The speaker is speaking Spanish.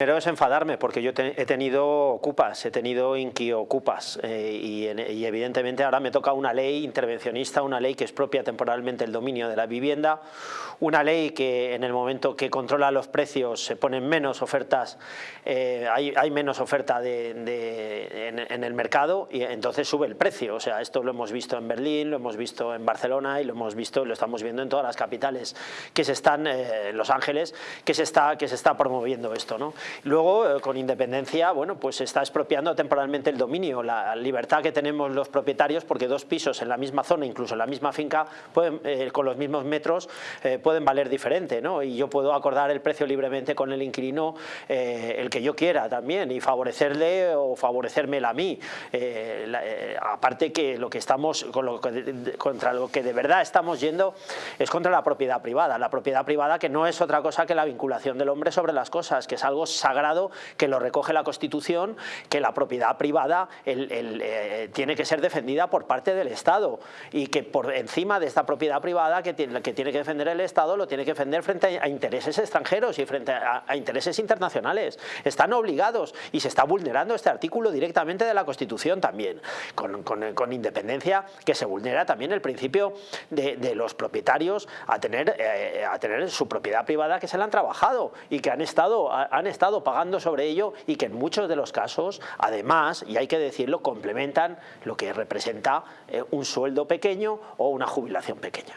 Primero es enfadarme porque yo he tenido ocupas, he tenido inquiocupas eh, y, evidentemente ahora me toca una ley intervencionista, una ley que expropia temporalmente el dominio de la vivienda, una ley que en el momento que controla los precios se ponen menos ofertas, eh, hay, hay, menos oferta de, en, el mercado y entonces sube el precio. O sea, esto lo hemos visto en Berlín, lo hemos visto en Barcelona y lo hemos visto, lo estamos viendo en todas las capitales que se están, eh, en Los Ángeles, que se está, que se está promoviendo esto. ¿no? Luego, eh, con independencia, bueno, pues se está expropiando temporalmente el dominio, la libertad que tenemos los propietarios, porque dos pisos en la misma zona, incluso en la misma finca, pueden, eh, con los mismos metros, eh, pueden valer diferente, ¿no? Y yo puedo acordar el precio libremente con el inquilino, el que yo quiera también, y favorecerle o favorecérmela a mí. Aparte que lo que estamos, con lo contra lo que de verdad estamos yendo es contra la propiedad privada. La propiedad privada que no es otra cosa que la vinculación del hombre sobre las cosas, que es algo sagrado que lo recoge la Constitución, que la propiedad privada el, el, eh, tiene que ser defendida por parte del Estado y que por encima de esta propiedad privada que tiene que, defender el Estado lo tiene que defender frente a, intereses extranjeros y frente a, a, intereses internacionales. Están obligados y se está vulnerando este artículo directamente de la Constitución también, con, independencia que se vulnera también el principio de, los propietarios a tener, eh, a tener su propiedad privada que se la han trabajado y que han estado, han pagando sobre ello y que en muchos de los casos, además, y hay que decirlo, complementan lo que representa eh, un sueldo pequeño o una jubilación pequeña.